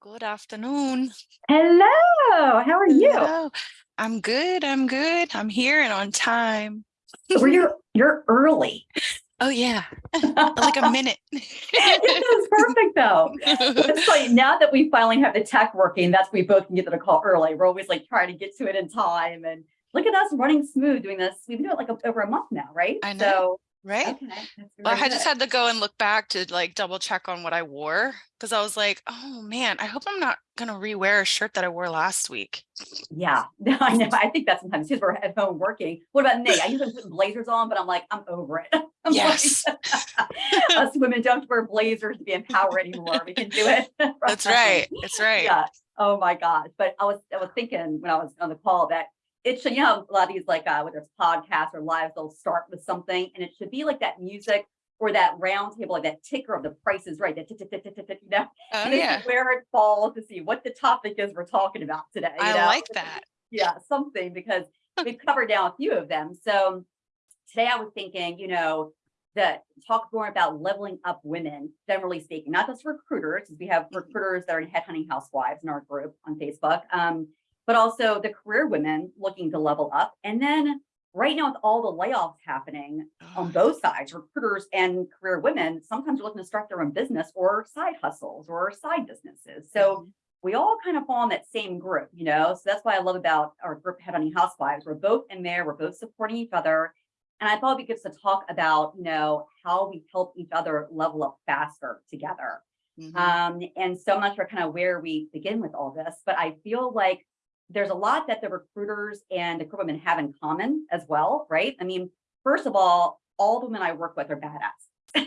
Good afternoon. Hello, how are you? Hello. I'm good. I'm good. I'm here and on time. Well, you're you're early. Oh yeah, like a minute. It's perfect though. It's like now that we finally have the tech working, that's we both can get to the call early. We're always like trying to get to it in time, and look at us running smooth doing this. We've been doing it like over a month now, right? I know. Right. Okay, Well, I just had to go and look back to like double check on what I wore because I was like, oh man, I hope I'm not gonna re-wear a shirt that I wore last week. Yeah, no, I know. I think that sometimes because we're at home working. What about me? I usually put blazers on, but I'm like, I'm over it. I'm like, Yes, us women don't have to wear blazers to be empowered anymore. We can do it. that's right. That's right. Yeah. Oh my God. But I was I was thinking when I was on the call that it should, you know, a lot of these like uh whether it's podcasts or lives, they'll start with something and it should be like that music or that round table, like that ticker of the prices, right? That tick, tick, tick, tick, tick, tick, you know, Oh yeah, where it falls to see what the topic is we're talking about today. You I know? like that. yeah, something because we've covered down a few of them. So today I was thinking, you know, that talk more about leveling up women, generally speaking, not just recruiters, because we have Mhm. recruiters that are headhunting housewives in our group on Facebook, um, but also the career women looking to level up. And then right now with all the layoffs happening on both sides, recruiters and career women, sometimes are looking to start their own business or side hustles or side businesses. So mhm. we all kind of fall in that same group, you know. So that's why I love about our group Headhunting Housewives. We're both in there, we're both supporting each other. And I thought we could just talk about, you know, how we help each other level up faster together. Mhm. Um, and so I'm not sure kind of where we begin with all this, but I feel like there's a lot that the recruiters and the women have in common as well, right? I mean, first of all, all the women I work with are badass.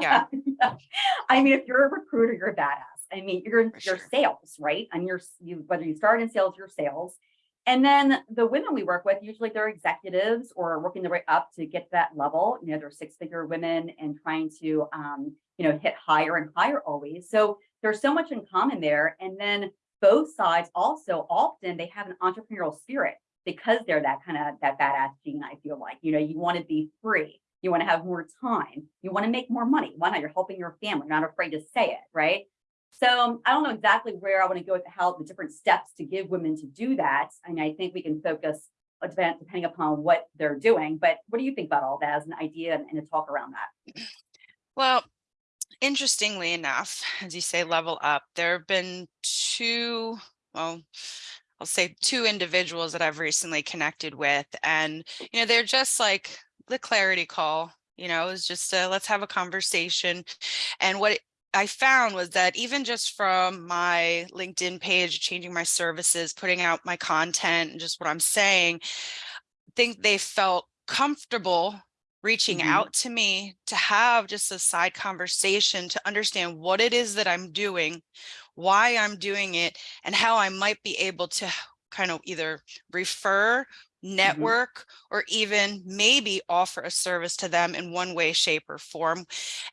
Yeah. I mean, if you're a recruiter, you're a badass. I mean, you're in For your sure. sales, right? And you're you whether you start in sales, you're sales. And then the women we work with, usually they're executives or working their way up to get to that level. You know, they're six-figure women and trying to um, you know, hit higher and higher always. So there's so much in common there. And then both sides also often they have an entrepreneurial spirit because they're that kind of that badass gene, I feel like. You know, you want to be free, you want to have more time, you want to make more money. Why not? You're helping your family, you're not afraid to say it, right? So um, I don't know exactly where I want to go with the, how the different steps to give women to do that. And I think we can focus uh, depending upon what they're doing. But what do you think about all that as an idea and a talk around that? Well, interestingly enough, as you say, level up, there have been two, well, I'll say two individuals that I've recently connected with. And, you know, they're just like the clarity call, you know, it's just a, let's have a conversation. And what I found was that even just from my LinkedIn page, changing my services, putting out my content and just what I'm saying, I think they felt comfortable reaching Mhm. out to me to have just a side conversation to understand what it is that I'm doing, why I'm doing it, and how I might be able to kind of either refer, network, or even maybe offer a service to them in one way, shape, or form.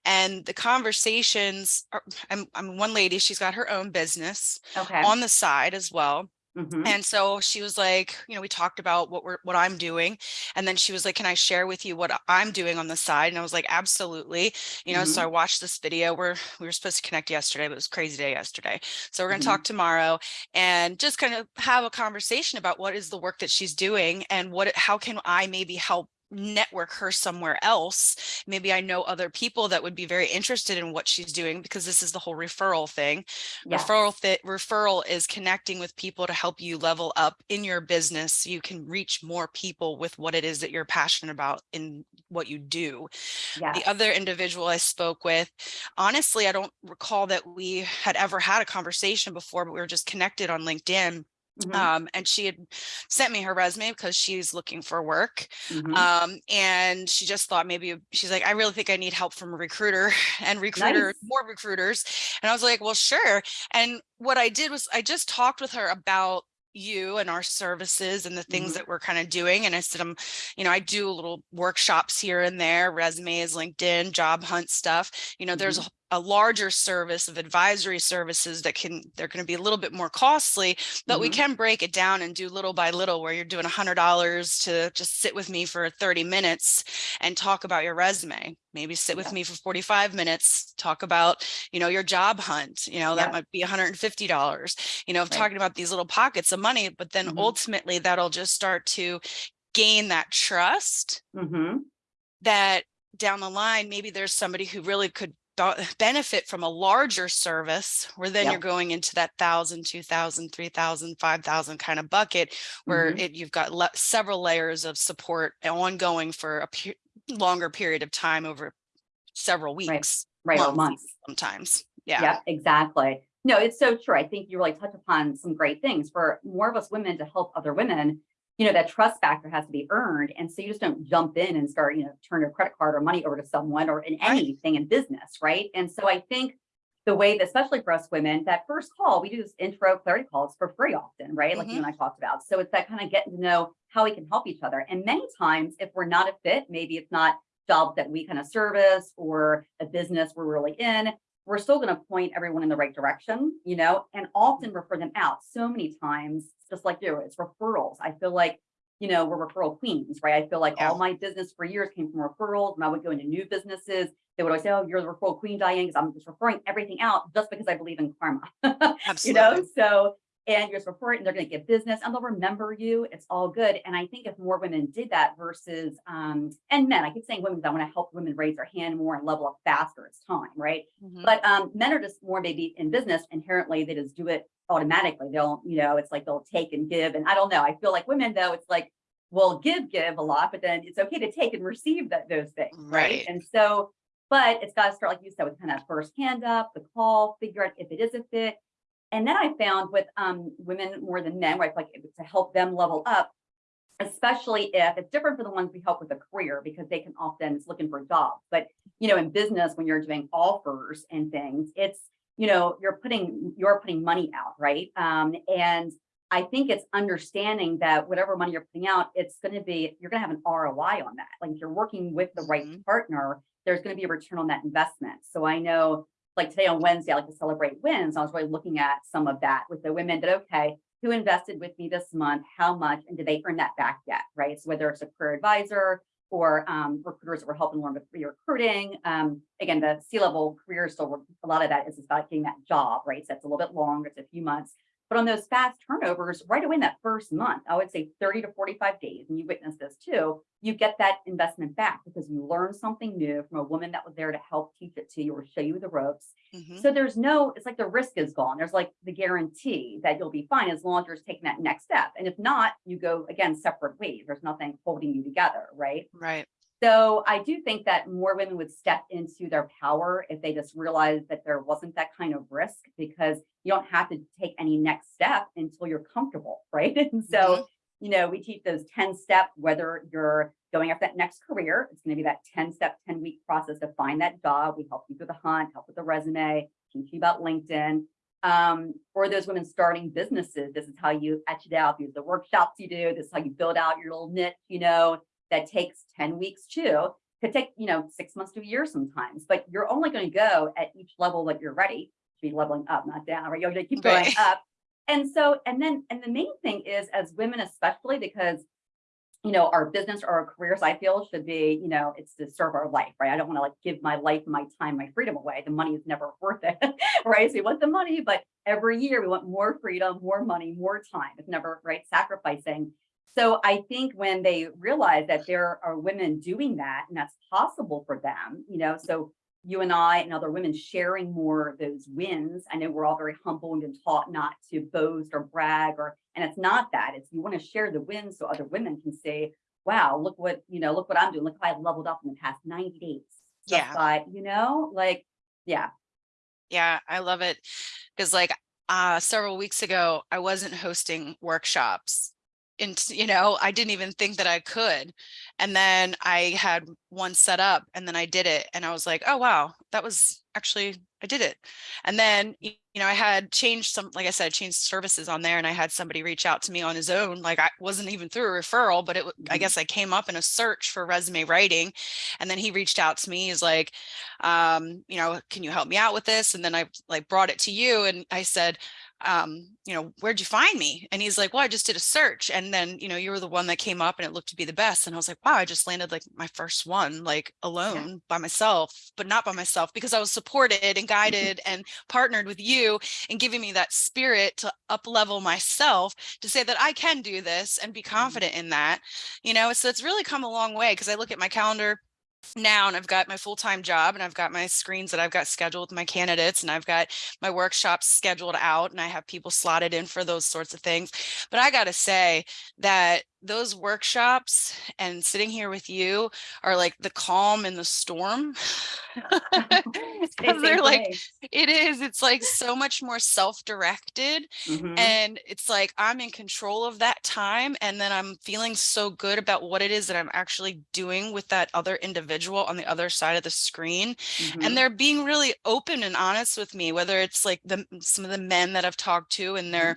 And the conversations are, I'm, I'm one lady, she's got her own business Okay. on the side as well. Mhm. And so she was like, you know, we talked about what we're what I'm doing. And then she was like, Can I share with you what I'm doing on the side? And I was like, absolutely. You know, so Mhm. I watched this video where we were supposed to connect yesterday, but it was a crazy day yesterday. So we're gonna Mhm. talk tomorrow and just kind of have a conversation about what is the work that she's doing and what how can I maybe help network her somewhere else maybe i know other people that would be very interested in what she's doing because this is the whole referral thing Yes. Referral th- referral is connecting with people to help you level up in your business so you can reach more people with what it is that you're passionate about in what you do. Yes. The other individual I spoke with, honestly, I don't recall that we had ever had a conversation before, but we were just connected on LinkedIn. Mhm. Um, and she had sent me her resume because she's looking for work. Mhm. Um, and she just thought maybe she's like, I really think I need help from a recruiter and recruiter, Nice. more recruiters. And I was like, well, sure. And what I did was I just talked with her about you and our services and the things Mhm. that we're kind of doing. And I said, I'm, you know, I do little workshops here and there, resumes, LinkedIn, job hunt stuff. You know, there's a, a larger service of advisory services that can, they're going to be a little bit more costly, but we Mhm. can break it down and do little by little where you're doing a hundred dollars to just sit with me for 30 minutes and talk about your resume. Maybe sit with Yeah. me for 45 minutes, talk about, you know, your job hunt, you know, that Yeah. might be $150, you know, Right. talking about these little pockets of money, but then Mhm. ultimately that'll just start to gain that trust hmm that down the line, maybe there's somebody who really could benefit from a larger service where then Yep. you're going into that thousand, two thousand, three thousand, five thousand kind of bucket where Mhm. it, you've got le- several layers of support ongoing for a pe- longer period of time over several weeks, Right, or months months. sometimes. Yeah. Yeah, exactly. No, it's so true. I think you really touch upon some great things for more of us women to help other women. You know, that trust factor has to be earned. And so you just don't jump in and start, you know, turn your credit card or money over to someone or in anything in business. Right. And so I think the way that, especially for us women, that first call, we do this intro clarity calls for free often, right? Like you mm-hmm. and I talked about. So it's that kind of getting to know how we can help each other. And many times, if we're not a fit, maybe it's not jobs that we kind of service or a business we're really in, we're still going to point everyone in the right direction, you know, and often refer them out so many times, just like you, it's referrals. I feel like, you know, we're referral queens, right? I feel like Yeah. all my business for years came from referrals. When I would go into new businesses, they would always say, Oh, you're the referral queen, Diane, because I'm just referring everything out just because I believe in karma. Absolutely. you know, so and you're just refer it and they're going to get business and they'll remember you. It's all good. And I think if more women did that versus um and men, I keep saying women because I want to help women raise their hand more and level up faster. It's time, right? Mhm. But um, men are just more maybe in business inherently, they just do it automatically. They'll, you know, it's like they'll take and give. And I don't know. I feel like women though, it's like, we'll give, give a lot, but then it's okay to take and receive that those things. Right. Right. And so, but it's got to start, like you said, with kind of first hand up, the call, figure out if it is a fit. And then I found with um, women more than men, where I feel like to help them level up, especially if it's different for the ones we help with a career because they can often it's looking for a job. But you know, in business, when you're doing offers and things, it's you know you're putting you're putting money out, right? Um, and I think it's understanding that whatever money you're putting out, it's going to be you're going to have an ROI on that. Like if you're working with the right Mhm. partner, there's going to be a return on that investment. So I know like today on Wednesday, I like to celebrate wins. I was really looking at some of that with the women that, okay, who invested with me this month, how much, and did they earn that back yet, right? So whether it's a career advisor or um, recruiters that were helping learn with recruiting. Um, again, the C-level career, still a lot of that is about getting that job, right? So that's a little bit longer, it's a few months. But on those fast turnovers, right away in that first month, I would say 30 to 45 days, and you witnessed this too, you get that investment back because you learned something new from a woman that was there to help teach it to you or show you the ropes. Mhm. So there's no, it's like the risk is gone. There's like the guarantee that you'll be fine as long as you're taking that next step. And if not, you go again separate ways. There's nothing holding you together, right? Right. So I do think that more women would step into their power if they just realized that there wasn't that kind of risk because you don't have to take any next step until you're comfortable, right? And so, Mhm. you know, we teach those 10 step, whether you're going after that next career, it's going to be that 10 step, 10 week process to find that job. We help you through the hunt, help with the resume, teach you about LinkedIn. Um, or those women starting businesses, this is how you etch it out, these are the workshops you do, this is how you build out your little niche, you know, that takes 10 weeks too. Could take, you know, six months to a year sometimes, but you're only going to go at each level that you're ready to be leveling up, not down, right? You're going to keep going Right. up. And so, and then, and the main thing is as women, especially because, you know, our business or our careers, I feel should be, you know, it's to serve our life, right? I don't want to like give my life, my time, my freedom away. The money is never worth it, right? So we want the money, but every year we want more freedom, more money, more time. It's never, right? Sacrificing. So I think when they realize that there are women doing that and that's possible for them, you know, so you and I and other women sharing more of those wins. I know we're all very humbled and taught not to boast or brag or, and it's not that. It's you want to share the wins so other women can say, wow, look what, you know, look what I'm doing. Look how I've leveled up in the past 90 days. Yeah. by, you know, like, yeah. Yeah, I love it. Because like uh several weeks ago, I wasn't hosting workshops. And you know, I didn't even think that I could. And then I had one set up and then I did it and I was like, oh wow, that was actually, I did it. And then, you know, I had changed some, like I said, I changed services on there and I had somebody reach out to me on his own. Like I wasn't even through a referral, but it, I Mhm. guess I came up in a search for resume writing. And then he reached out to me. He's like, um, you know, can you help me out with this? And then I like brought it to you and I said, um, you know, where'd you find me? And he's like, well, I just did a search. And then, you know, you were the one that came up and it looked to be the best. And I was like, wow, I just landed like my first one, like alone by myself, but not by myself because I was supported and guided and partnered with you and giving me that spirit to up level myself to say that I can do this and be confident in that, you know, so it's really come a long way because I look at my calendar now and I've got my full-time job and I've got my screens that I've got scheduled with my candidates and I've got my workshops scheduled out and I have people slotted in for those sorts of things. But I got to say that those workshops and sitting here with you are like the calm in the storm. Same 'Cause thing they're like, it is, it's like so much more self-directed Mhm. and it's like I'm in control of that time. And then I'm feeling so good about what it is that I'm actually doing with that other individual on the other side of the screen. Mhm. And they're being really open and honest with me, whether it's like the some of the men that I've talked to and they're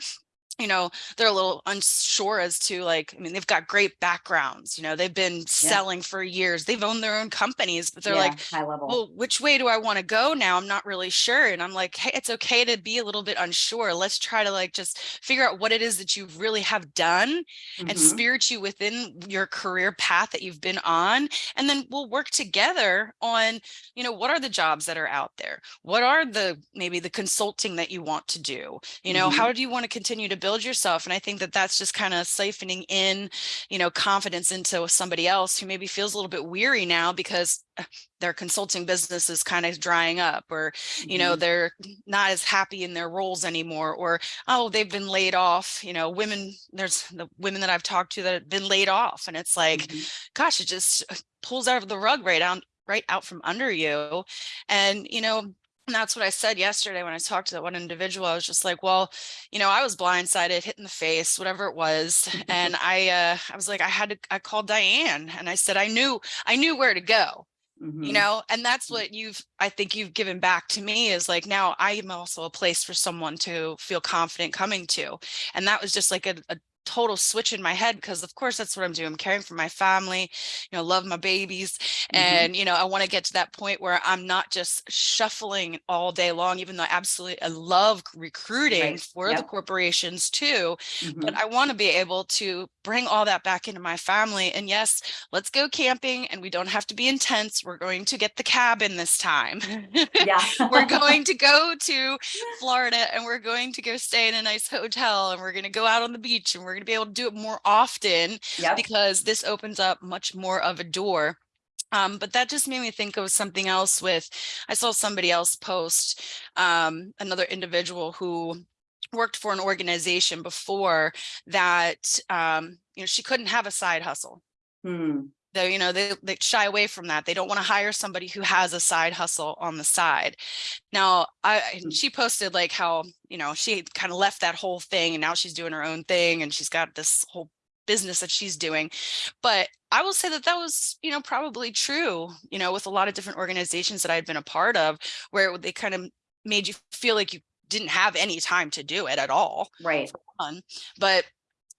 you know, they're a little unsure as to like, I mean, they've got great backgrounds, you know, they've been selling for years, they've owned their own companies, but they're Yeah, like, high level. well, which way do I want to go now? I'm not really sure. And I'm like, hey, it's okay to be a little bit unsure. Let's try to like just figure out what it is that you really have done and Mhm. spirit you within your career path that you've been on. And then we'll work together on, you know, what are the jobs that are out there? What are the maybe the consulting that you want to do? You know, Mhm. how do you want to continue to build yourself? And I think that that's just kind of siphoning in, you know, confidence into somebody else who maybe feels a little bit weary now because uh, their consulting business is kind of drying up or you know Mhm. they're not as happy in their roles anymore or oh they've been laid off you know women there's the women that i've talked to that have been laid off and it's like Mhm. gosh it just uh, pulls out of the rug right out right out from under you and you know and that's what I said yesterday when I talked to that one individual. I was just like, well, you know, I was blindsided, hit in the face, whatever it was. And I uh I was like, I had to I called Diane and I said I knew I knew where to go you Mhm. know and that's Mm. what you've i think you've given back to me is like now i am also a place for someone to feel confident coming to and that was just like a, a total switch in my head because of course that's what i'm doing i'm caring for my family you know love my babies Mhm. and you know i want to get to that point where i'm not just shuffling all day long even though i absolutely i love recruiting Right. for the corporations too but Mhm. I want to be able to bring all that back into my family. And yes, let's go camping and we don't have to be intense. We're going to get the cabin this time. Yeah. we're going to go to Florida and we're going to go stay in a nice hotel and we're going to go out on the beach and we're going to be able to do it more often Yep. because this opens up much more of a door. Um, but that just made me think of something else with, I saw somebody else post, um, another individual who worked for an organization before that, um, you know, she couldn't have a side hustle. Hmm. They, you know, they, they shy away from that. They don't want to hire somebody who has a side hustle on the side. Now, I Mm. she posted like how, you know, she kind of left that whole thing and now she's doing her own thing and she's got this whole business that she's doing. But I will say that that was, you know, probably true, you know, with a lot of different organizations that I'd been a part of where they kind of made you feel like you didn't have any time to do it at all Right. But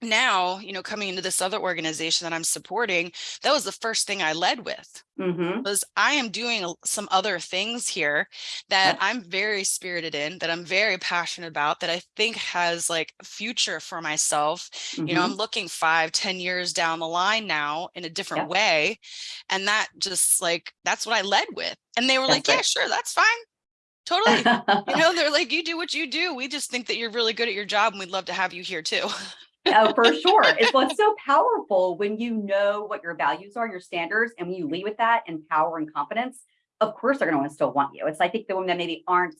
now, you know, coming into this other organization that I'm supporting, that was the first thing I led with Mhm. was I am doing some other things here that Yep. I'm very spirited in, that I'm very passionate about, that I think has like future for myself. You know, I'm Mhm. looking five, ten years down the line now in a different Yep. way. And that just like, that's what I led with. And they were like, That's yeah, sure, that's fine. Totally. You know, they're like, you do what you do. We just think that you're really good at your job and we'd love to have you here too. Oh, for sure. It's what's so powerful when you know what your values are, your standards, and when you lead with that and power and confidence, of course they're going to still want you. It's I think the women that maybe aren't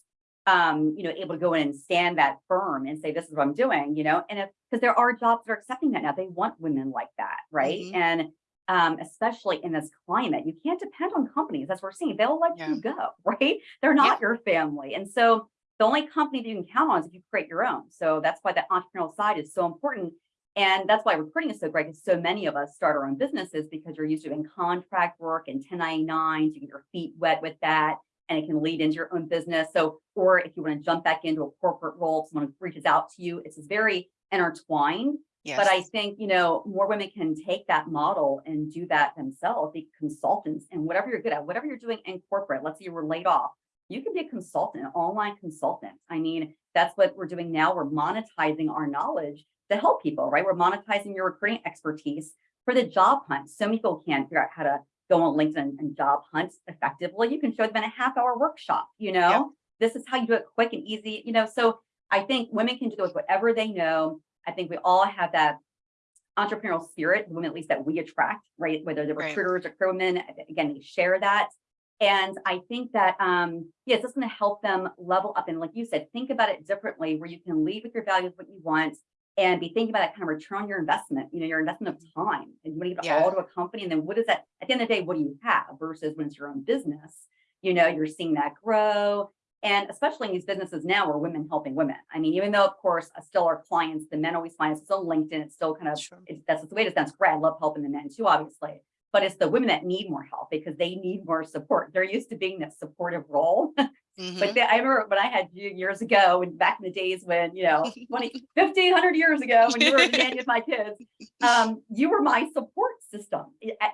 um, you know, able to go in and stand that firm and say, this is what I'm doing, you know, and if because there are jobs that are accepting that now, they want women like that, right? Mhm. And um, especially in this climate, you can't depend on companies. That's what we're seeing. They'll let Yeah. you go, right? They're not your family. And so the only company that you can count on is if you create your own. So that's why that entrepreneurial side is so important. And that's why recruiting is so great because so many of us start our own businesses because you're used to doing contract work and 1099s, you get your feet wet with that. and it can lead into your own business. So, or if you want to jump back into a corporate role, someone reaches out to you, it's very intertwined. Yes. But I think, you know, more women can take that model and do that themselves, be consultants and whatever you're good at, whatever you're doing in corporate, let's say you were laid off, you can be a consultant, an online consultant. I mean, that's what we're doing now. We're monetizing our knowledge to help people, right? We're monetizing your recruiting expertise for the job hunt. So many people can't figure out how to go on LinkedIn and job hunt effectively. You can show them in a half hour workshop, you know, Yep. this is how you do it quick and easy, you know, so I think women can do with whatever they know. I think we all have that entrepreneurial spirit, women at least that we attract, right? Whether the Right. recruiters or crewmen, again, they share that. And I think that, um, yes, it's going to help them level up. And like you said, think about it differently where you can lead with your values, what you want, and be thinking about that kind of return on your investment, you know, your investment of time. And you want to give it Yeah. all to a company. And then what is that at the end of the day, what do you have versus when it's your own business? You know, you're seeing that grow. And especially in these businesses now where women helping women. I mean, even though, of course, uh, still our clients, the men always find us still LinkedIn, it's still kind of Sure. it's, that's the way it is. That's great. I love helping the men too, obviously. But it's the women that need more help because they need more support. They're used to being that supportive role. Mhm. But then I remember when I had you years ago and back in the days when, you know, 20, 50, 100 years ago when you were nanny with my kids, um, you were my support system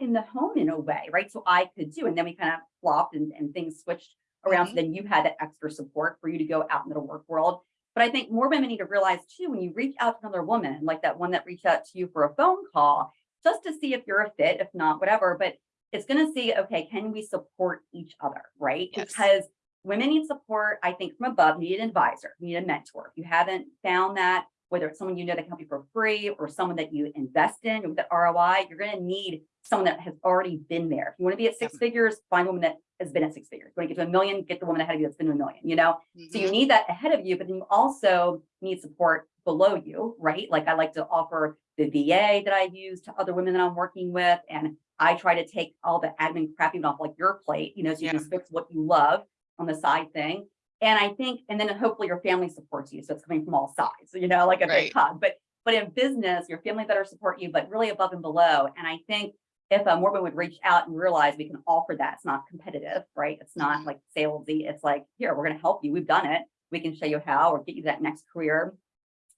in the home in a way, right? So I could do, and then we kind of flopped and, and things switched around. So then you had that extra support for you to go out into the work world. But I think more women need to realize too, when you reach out to another woman, like that one that reached out to you for a phone call, just to see if you're a fit, if not, whatever, but it's going to see, okay, can we support each other, right? Yes. Because women need support, I think from above, need an advisor, need a mentor. If you haven't found that, whether it's someone you know that can help you for free or someone that you invest in with the ROI, you're going to need someone that has already been there. If you want to be at six figures, find a woman that has been at six figures. If you want to get to a million, get the woman ahead of you that's been to a million, you know? So you Mhm. need that ahead of you, but then you also need support below you, right? Like I like to offer the VA that I use to other women that I'm working with. And I try to take all the admin crap even off like your plate, you know, so you can fix what you love on the side thing. And I think, and then hopefully your family supports you. So it's coming from all sides, you know, like a Right. big hug. But but in business, your family better support you, but really above and below. And I think if a more women would reach out and realize we can offer that, it's not competitive, right? It's not Mhm. like salesy. It's like, here, we're going to help you. We've done it. We can show you how or get you that next career,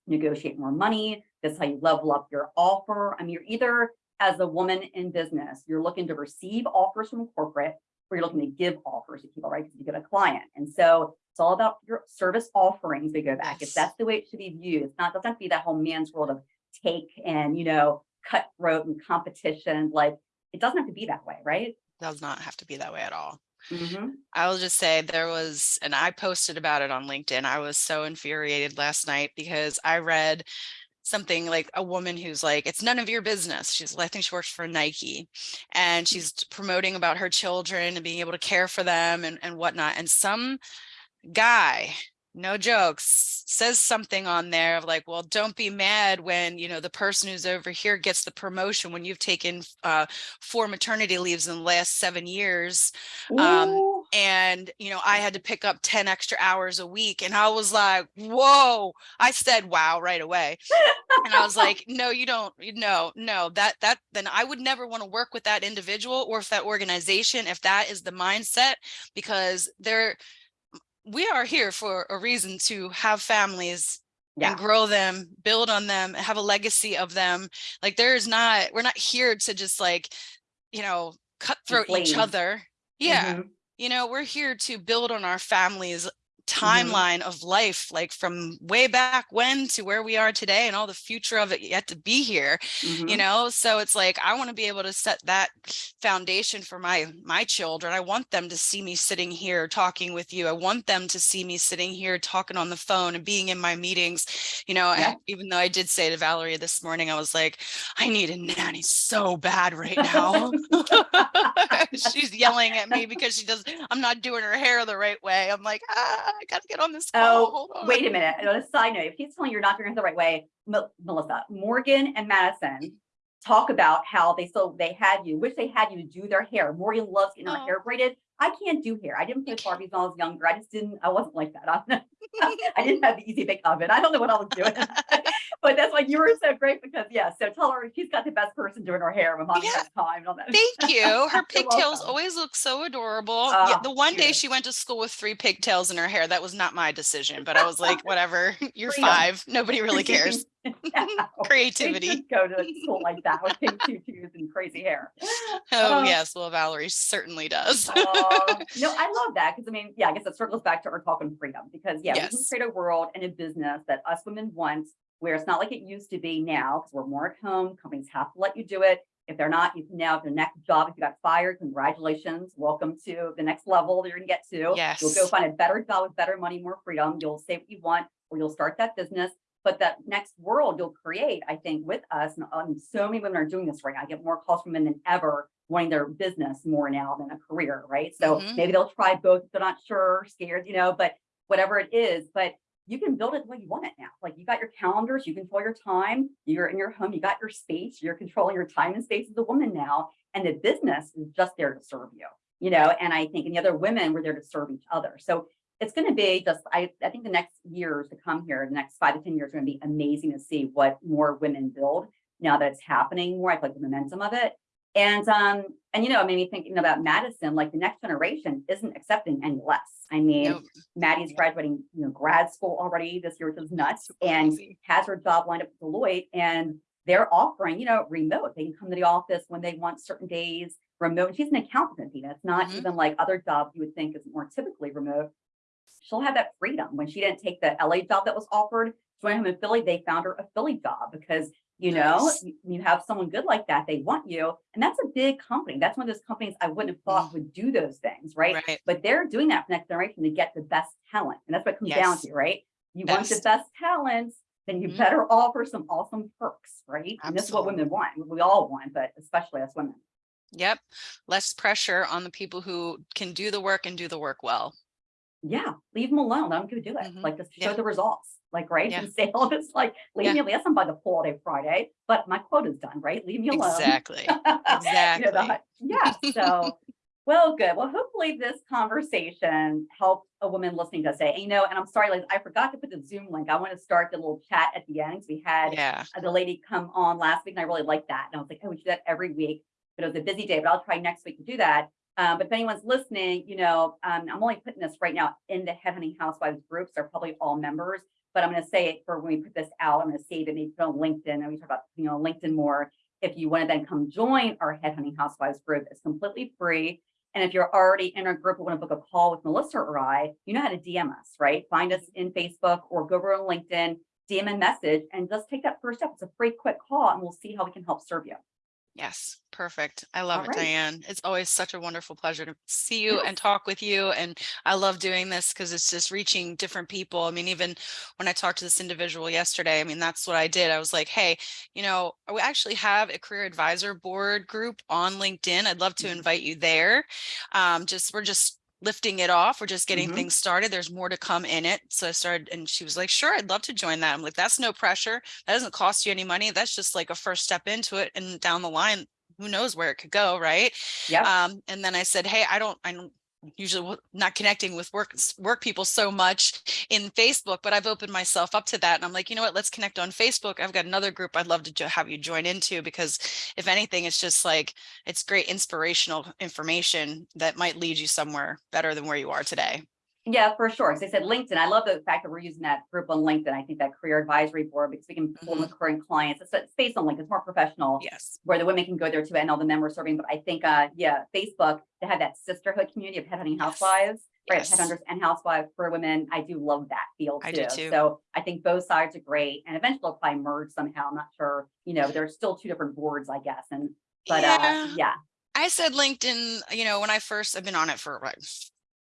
negotiate more money. That's how you level up your offer. I mean, you're either as a woman in business, you're looking to receive offers from corporate or you're looking to give offers to people, right? Because you get a client. And so it's all about your service offerings. We go back. If that's the way it should be viewed, it's not, it doesn't have to be that whole man's world of take and, you know, cutthroat and competition. Like it doesn't have to be that way, right? Does not have to be that way at all. Mhm. I'll just say there was, and I posted about it on LinkedIn. I was so infuriated last night because I read something like a woman who's like, it's none of your business. She's, I think she works for Nike and she's promoting about her children and being able to care for them and, and whatnot. And some guy, no jokes, says something on there of like, well, don't be mad when, you know, the person who's over here gets the promotion when you've taken uh, four maternity leaves in the last seven years. Um and you know i had to pick up 10 extra hours a week and i was like whoa. I said wow right away. And i was like no you don't no no that that then i would never want to work with that individual or if that organization if that is the mindset because they're we are here for a reason to have families yeah. and grow them, build on them, have a legacy of them. Like there is not, we're not here to just like, you know, cutthroat each other. Yeah. Mhm. You know, we're here to build on our families Mm-hmm. timeline of life, like from way back when to where we are today and all the future of it yet to be here you Mhm. know? So it's like i want to be able to set that foundation for my my children. I want them to see me sitting here talking with you. I want them to see me sitting here talking on the phone and being in my meetings you know? Yeah. even though i did say to valerie this morning i was like i need a nanny so bad right now. She's yelling at me because she does i'm not doing her hair the right way. I'm like ah, i gotta get on this oh, call Oh, on Wait a minute. On a side note, if he's telling you you're not doing it the right way, Mel- Melissa, Morgan and Madison talk about how they still they had you, wish they had you to do their hair. Morgan loves getting her Oh. hair braided. I can't do hair. I didn't play Barbies when I was younger. I just didn't. I wasn't like that. I didn't have the easy bake oven. I don't know what I was doing. but that's why you were so great because, yeah, so tell her she's got the best person doing her hair when mommy Yeah. time and all that. Thank you. Her pigtails always look so adorable. Ah, yeah, Oh, the one day she went to school with three pigtails in her hair, that was not my decision, but I was like, whatever, you're Freedom. five. Nobody really cares. Creativity. Go to school like that with pink tutus and crazy hair. Oh, Oh. yes. Well, Valerie certainly does. Uh, Aw, no, I love that because I mean, yeah, I guess it circles back to our talk on freedom because yeah, we can create a world and a business that us women want, where it's not like it used to be now because we're more at home. Companies have to let you do it. If they're not, you can now the next job. If you got fired, congratulations, welcome to the next level that you're gonna get to. Yes. You'll go find a better job with better money, more freedom. You'll say what you want, or you'll start that business. But that next world you'll create, I think, with us, and um, so many women are doing this right now. I get more calls from women than ever wanting their business more now than a career, right? So Mhm. maybe they'll try both. They're not sure, scared, you know, but whatever it is, but you can build it the way you want it now. Like you got your calendars, you control your time, you're in your home, you got your space, you're controlling your time and space as a woman now. And the business is just there to serve you, you know, and I think, and the other women were there to serve each other. So it's going to be just, I, I think the next years to come here, the next five to 10 years are going to be amazing to see what more women build now that it's happening more. I feel like the momentum of it. And, um, and, you know, it made me thinking about Madison, like the next generation isn't accepting any less. I mean, Nope. Maddie's Yeah. graduating, you know, grad school already this year, which is nuts, and has her job lined up with Deloitte, and they're offering, you know, remote. They can come to the office when they want certain days, remote. She's an accountant, Athena. It's not Mhm. even like other jobs you would think is more typically remote. She'll have that freedom. When she didn't take the LA job that was offered, she went home in Philly, they found her a Philly job because you know, Nice. you have someone good like that, they want you. And that's a big company. That's one of those companies I wouldn't have thought would do those things, right? Right. But they're doing that for next generation to get the best talent. And that's what it comes down to, right? You want the Best. best talents, then you Mhm. better offer some awesome perks, right? And this is what women want. We all want, but especially us women. Yep. Less pressure on the people who can do the work and do the work well. Yeah, leave them alone. Let them go do it. Mhm. Like just show Yeah. the results. Like, right? Yeah. And sales, it's like, leave Yeah. me alone. Yes, I'm by the pool all day Friday, but my quota's done, right? Leave me alone. Exactly. You know, Exactly. Yeah, so, well, good. Well, hopefully this conversation helped a woman listening to say, you know, and I'm sorry, like, I forgot to put the Zoom link. I want to start the little chat at the end. We had Yeah. uh, the lady come on last week and I really liked that. And I was like, oh, we should do that every week. But it was a busy day, but I'll try next week to do that. Um, but if anyone's listening, you know, um, I'm only putting this right now in the Headhunting Housewives groups. They're probably all members, but I'm going to say it for when we put this out. I'm going to save it, maybe put on LinkedIn. And we talk about, you know, LinkedIn more. If you want to then come join our Headhunting Housewives group, it's completely free. And if you're already in our group and want to book a call with Melissa or I, you know how to DM us, right? Find us in Facebook or go over on LinkedIn, DM a message, and just take that first step. It's a free, quick call, and we'll see how we can help serve you. Yes. Perfect. I love All it, right. Diane. It's always such a wonderful pleasure to see you and talk with you. And I love doing this because it's just reaching different people. I mean, even when I talked to this individual yesterday, I mean, that's what I did. I was like, hey, you know, we actually have a career advisor board group on LinkedIn. I'd love to Mhm. invite you there. Um, just we're just lifting it off. We're just getting Mhm. things started. There's more to come in it. So I started and she was like, sure, I'd love to join that. I'm like, that's no pressure. That doesn't cost you any money. That's just like a first step into it. And down the line, who knows where it could go, right? Yeah. Um, and then I said, hey, I don't, I don't usually not connecting with work work people so much in Facebook, but I've opened myself up to that. And I'm like, you know what? Let's connect on Facebook. I've got another group I'd love to have you join into because if anything, it's just like it's great inspirational information that might lead you somewhere better than where you are today. Yeah, for sure. As I said, LinkedIn, I love the fact that we're using that group on LinkedIn. I think that career advisory board, because we can pull the current clients. It's, it's based on LinkedIn, it's more professional. Yes. Where the women can go there too, and all the members serving. But I think, uh, yeah, Facebook, they have that sisterhood community of headhunting Yes. housewives, right? Yes. Headhunters and housewives for women. I do love that field I too. do too. So I think both sides are great. And eventually they'll probably merge somehow. I'm not sure. You know, there's still two different boards, I guess. And but uh, Yeah. yeah, I said LinkedIn, you know, when I first, I've been on it for what,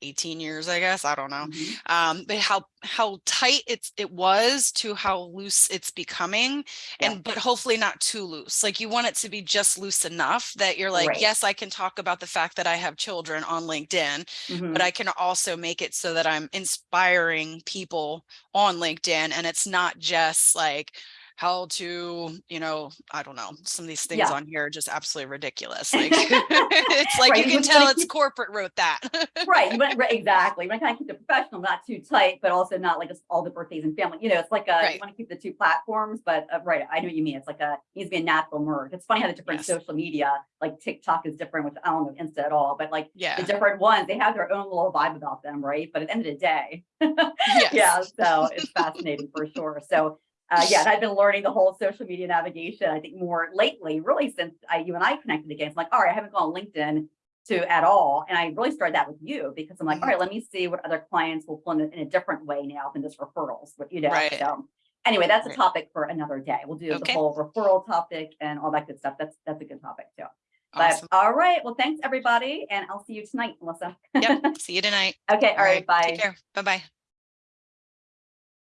18 years, I guess. I don't know. mhm. um but how how tight it's it was to how loose it's becoming Yeah. and but hopefully not too loose like you want it to be just loose enough that you're like Right. yes i can talk about the fact that i have children on linkedin Mhm. but i can also make it so that i'm inspiring people on linkedin and it's not just like how to, you know, I don't know, some of these things Yeah. on here are just absolutely ridiculous. Like, it's like Right, you you can would tell it's keep- corporate wrote that. Right, you want, right, exactly. You want to kind of keep it professional, not too tight, but also not like just all the birthdays and family, you know, it's like a, you want to keep the two platforms, but uh, right, I know what you mean. It's like a, it needs to be a natural merge. It's funny how the different Yes. social media, like TikTok is different, which I don't know Insta at all, but like yeah. the different ones, they have their own little vibe about them, right? But at the end of the day, Yes. yeah, so it's fascinating for sure. So, uh, yeah, and I've been learning the whole social media navigation, I think more lately, really since I, you and I connected again. It's like, all right, I haven't gone on LinkedIn to at all. And I really started that with you because I'm like, all right, let me see what other clients will pull in, a- in a different way now than just referrals, but you know, Right. so. Anyway, that's a topic for another day. We'll do the whole referral topic and all that good stuff. That's, that's a good topic too. But Awesome. all right, well, thanks everybody. And I'll see you tonight, Melissa. Yep. See you tonight. Okay, all right, bye. Take care. Bye-bye.